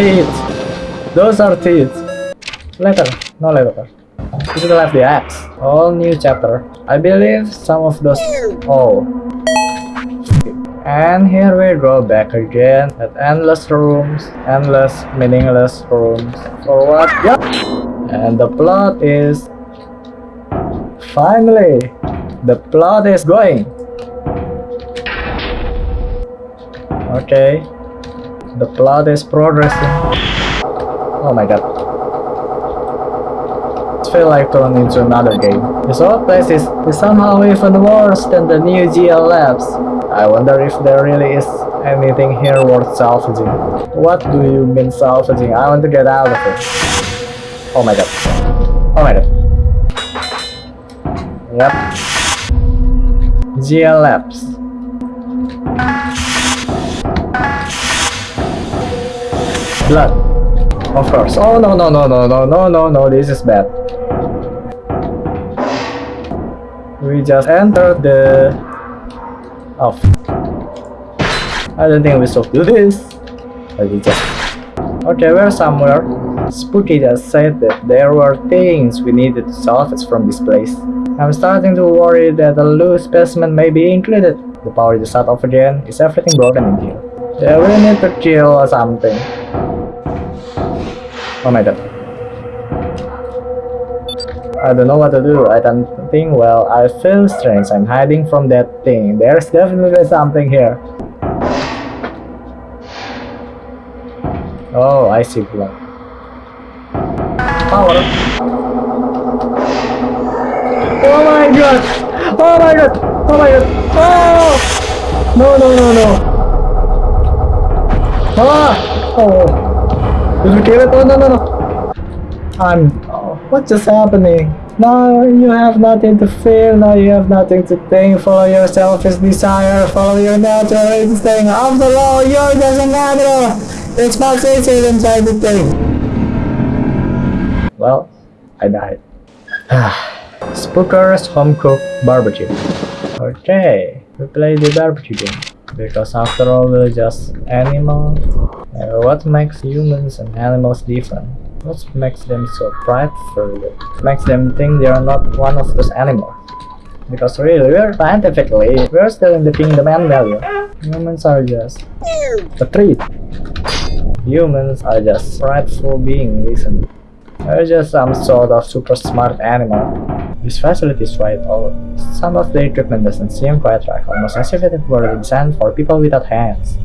teeth. Those are teeth. Letter, No. You should have the axe. All new chapter. I believe some of those... Oh. And here we go back again at endless rooms, endless, meaningless rooms. For what? Yep. And the plot is... Finally, the plot is going. Okay. The plot is progressing. Oh my god. It feels like turning into another game. This old place is, is somehow even worse than the new GL Labs. I wonder if there really is anything here worth salvaging. What do you mean salvaging? I want to get out of it. Oh my god. Oh my god. Yep. GL Labs. Blood. Of course. Oh no no no no no no no no this is bad. We just entered the off. I don't think we should do this. We just Okay, we're somewhere. Spooky just said that there were things we needed to salvage from this place. I'm starting to worry that a loose specimen may be included. The power just shut off again. Is everything broken in here? Yeah, we need to kill or something. Oh my god. I don't know what to do. I don't think well. I feel strange. I'm hiding from that thing. There's definitely something here. Oh, I see blood. Power. Oh my god! Oh my god! Oh my god! Oh! No, no, no, no! Ah! Oh! Did you kill it? Oh, no, no, no. I'm... Oh, uh, what's just happening? Now you have nothing to fear, now you have nothing to think. Follow your selfish desire, follow your natural instinct. After all, just an animal. It's much easier than trying to think. Well, I died. Spooker's Home Cooked Barbecue. Okay, we play the barbecue game. Because after all, we're just animals. Uh, what makes humans and animals different? What makes them so prideful? What makes them think they are not one of those animals? Because really, we're scientifically, we're still in the kingdom animal. Humans are just a treat. Humans are just prideful beings, listen. We're just some sort of super smart animal. This facility is quite old. Some of the equipment doesn't seem quite right, almost as if it were designed for people without hands.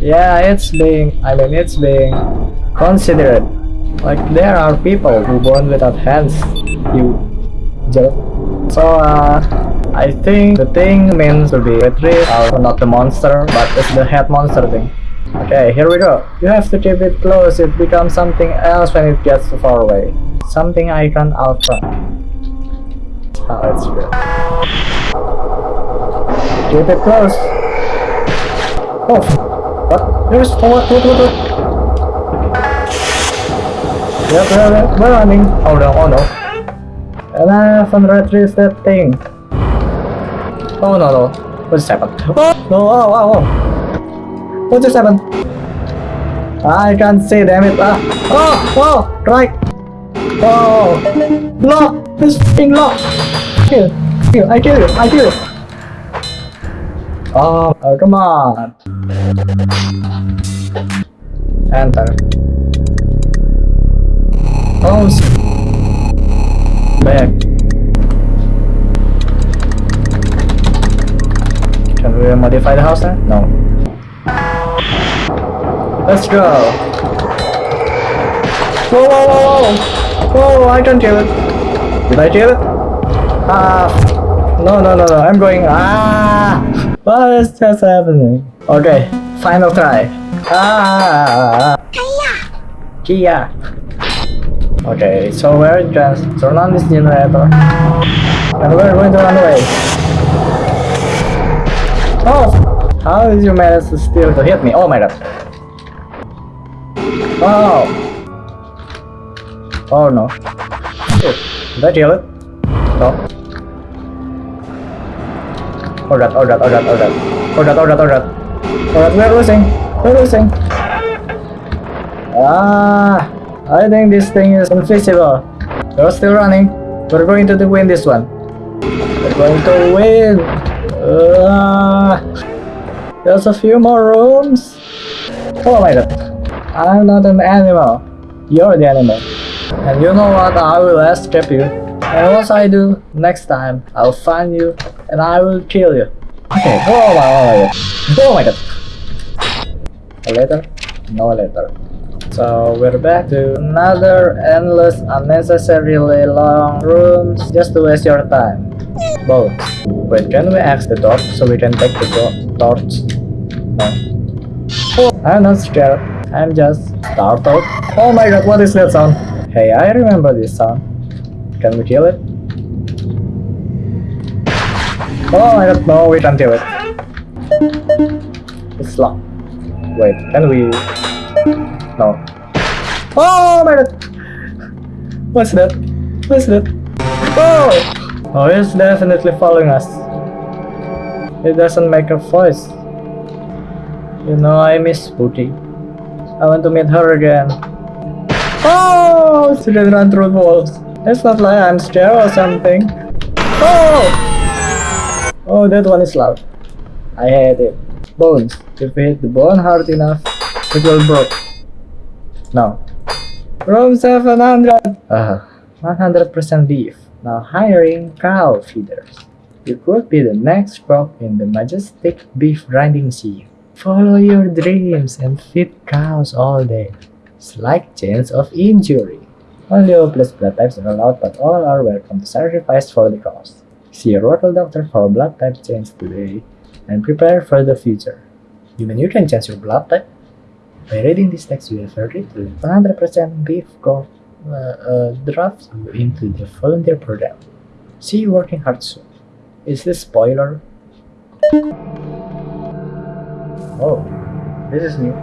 Yeah, it's being, I mean, it's being considerate. Like, there are people who born without hands, you jerk. So, uh, I think the thing means to be retrieve, or not the monster, but it's the head monster thing. Okay, here we go. You have to keep it close, it becomes something else when it gets too far away. Something icon alpha. Oh, that's good. Keep it close. Oh, what? There's what? What? What? What? Yep, yep, we're running. Oh no, oh no. And I haven't retrieved that thing. Oh no, no. What just happened? Oh, no, oh, oh, oh. What just happened? I can't see, damn it. Ah. Oh, oh, right. Oh, lock. This thing lock. Kill, kill. I kill you. I kill you. Oh, oh, come on. Enter. Oh, back. Can we modify the house then? No. Let's go. Whoa, whoa, whoa, whoa. Whoa, I can't kill it. Did I kill it? Ah. No, no, no, no. I'm going. Ah. What is just happening? Okay. Final try. Ah. Kia. Kia! Okay, so we're just turn on this generator. And we're going to run away. Oh! How did you manage to still to hit me? Oh my god. Wow! Oh no. Oh, is that yellow? No. Alright, alright, alright, alright. Alright, alright, alright. Alright, we're losing. We're losing. Ah! I think this thing is unfixable. We're still running. We're going to win this one. We're going to win! Uh, there's a few more rooms. Oh my god. I'm not an animal. You're the animal. And you know what? I will escape you. And once I do, next time, I'll find you and I will kill you. Okay, oh my, oh my god. Oh my god. A letter? No letter. So we're back to another endless, unnecessarily long rooms just to waste your time. Both. Wait, can we ask the torch so we can take the to- torch? No. I'm not scared. I'm just startled. Oh my god, what is that sound? Hey, I remember this sound. Can we kill it? Oh my god, no, we can't it. It's locked. Wait, can we? No. Oh my god! What's that? What's that? Oh! Oh, it's definitely following us. It doesn't make a voice. You know, I miss Spooky. I want to meet her again. Oh! She can run through walls. It's not like I'm scared or something. Oh! Oh, that one is loud. I hate it. Bones. If we hit the bone hard enough, it will break. No. Room 700! Uh, 100% beef. Now hiring cow feeders. You could be the next crop in the majestic beef grinding sea. Follow your dreams and feed cows all day. Slight chance of injury. Only plus blood types are allowed, but all are welcome to sacrifice for the cause. See a local doctor for blood type change today and prepare for the future. Even you can change your blood type. By reading this text, you have to 100% beef go uh, uh, draft into the volunteer program. See you working hard soon. Is this spoiler? Oh, this is new.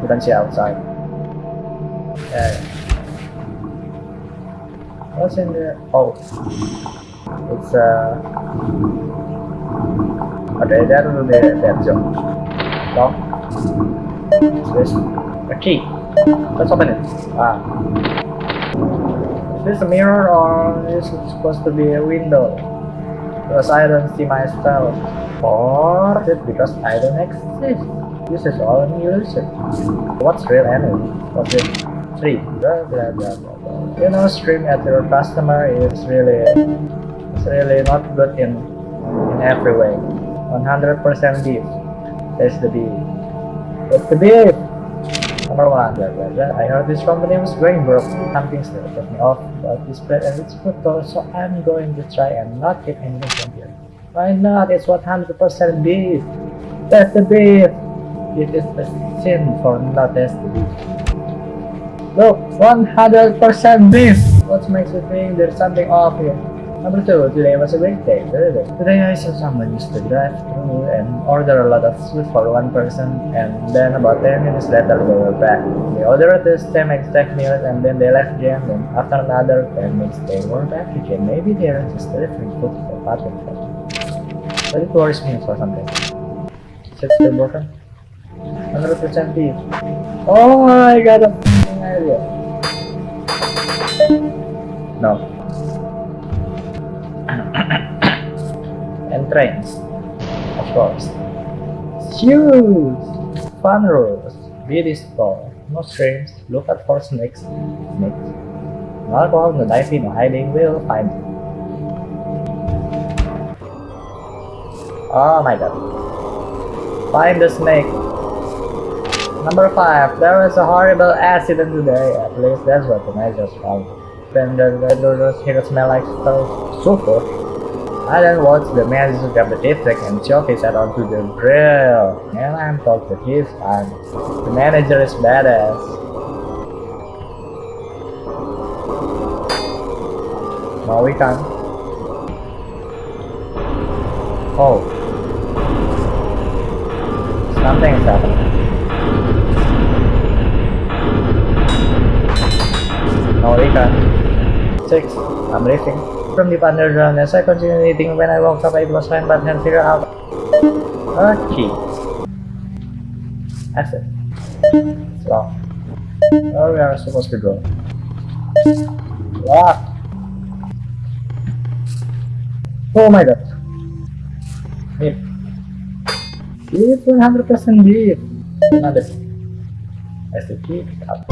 You can see outside. What's in there? Oh, it's uh. Okay, that will be that job. What's this? A key. Let's open it. Ah. Is this a mirror or is it supposed to be a window? Because I don't see myself. Or it because I don't exist? This is all an illusion. What's real anyway? What's it? Three. Blah, blah, blah, blah, blah. You know, stream at your customer is really, it's really not good in in every way. 100% beef. That's the beef. That's the beef. One. I heard this company was going broke. Something still put me off about this bread and its though, so I'm going to try and not get anything from here. Why not? It's 100% beef. That's the beef. It is the sin for not the beef. Look, 100% beef. What makes you think there's something off here? Number two, today was a great day. Today I saw someone used to drive through and order a lot of food for one person and then about 10 minutes later they were back. They ordered the same exact meal and then they left again and after another 10 minutes they were back again. Maybe they're just delivering food for parking But it worries me for something. It still broken? 100% beef. Oh, I got a idea. No. Trains, of course. Shoes, fun rules, beauty store, no streams, look out for snakes, snakes. No alcohol, no diving, no hiding, we'll find you. Oh my god. Find the snake. Number 5. There was a horrible accident today. At least that's what the measures found. Then the, the, the, the here smell like sulfur. I then watched the the district and his head onto the grill. And I'm told that he's fine. The manager is badass. No, we can't. Oh. Something is happening. No, we can't. Six. I'm leaving. From the underground as I continue eating when I woke up it was fine but can't figure out a key. Exit. Locked. Where we are supposed to go? What? Oh my god. Deep. Deep, 100% deep. Another. Up.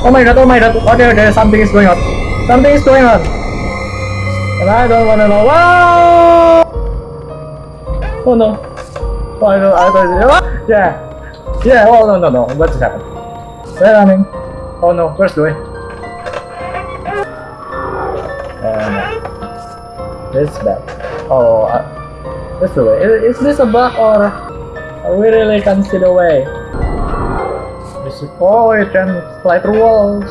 Oh my god, oh my god. Okay, okay, something is going on. Something is going on. And I don't wanna know. Wow! Oh no. Oh, I don't, I don't, what? Yeah. Yeah, oh no, no, no. What just happened? We're running. Oh no, where's Louis? Uh, this is bad. Oh, uh, this the way. Is, is this a bug or we really can't see the way? This is, oh, you can fly through walls.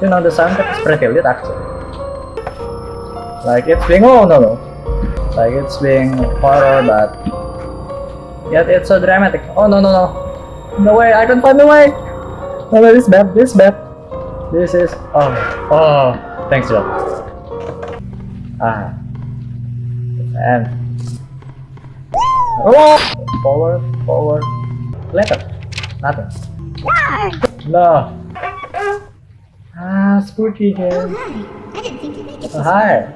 You know, the soundtrack is pretty lit actually. Like it's being, oh no no. Like it's being horror but yet it's so dramatic. Oh no no no. No way, I can't find the way! No, no, this is bad, this is bad. This is, oh, oh, thanks Joe. Ah. And, oh, forward, forward, later, nothing. No. Ah, spooky hi. I didn't think you'd make it. Oh, hi.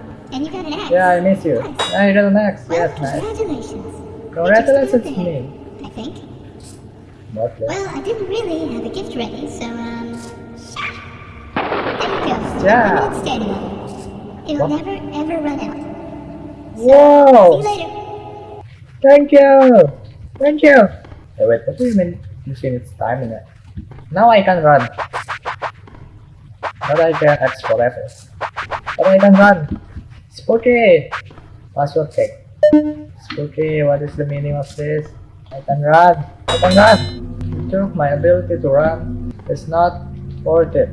Far. And you got an axe. Yeah, I miss you. Nice. Yeah, you got an axe. Well, Yes, nice. congratulations. Congratulations to me. I think. What? Well, I didn't really have a gift ready, so, um... There you go. Yeah. Lemonade standing it. It will What? never, ever run out. See Whoa! you later. Thank you! Thank you! Hey, wait, what do you mean see its time in it? Now I can run. But I can X forever. But I can run. Spooky! Password check. Spooky, what is the meaning of this? I can run. I can run! Took my ability to run. It's not worth it.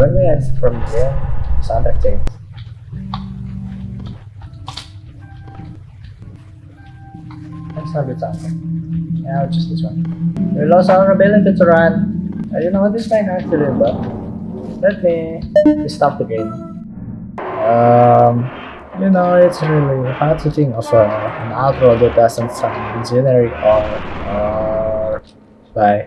When we exit from here, soundtrack changes. Let's do something. Yeah, just this one. We lost our ability to run. I don't know what this might actually do, but let me stop the game. Um, you know, it's really hard to think of uh, an outro that doesn't sound generic or, or by